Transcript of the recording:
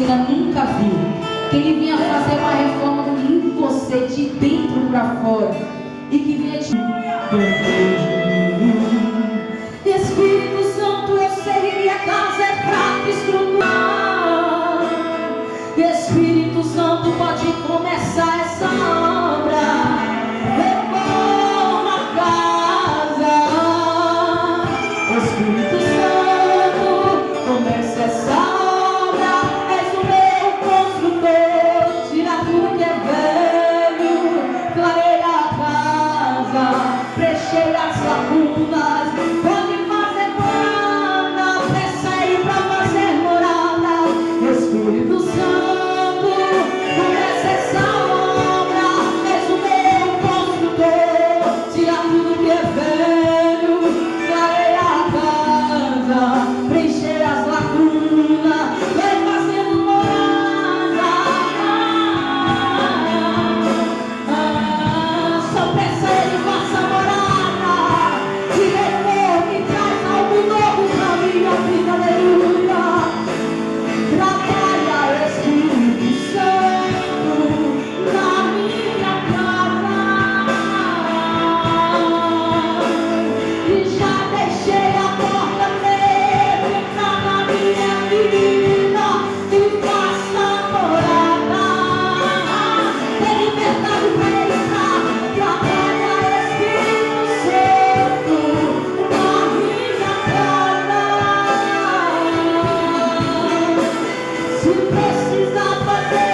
ainda nunca viu. Que ele vinha fazer uma reforma em você, de dentro para fora. E que vinha te... precisa fazer.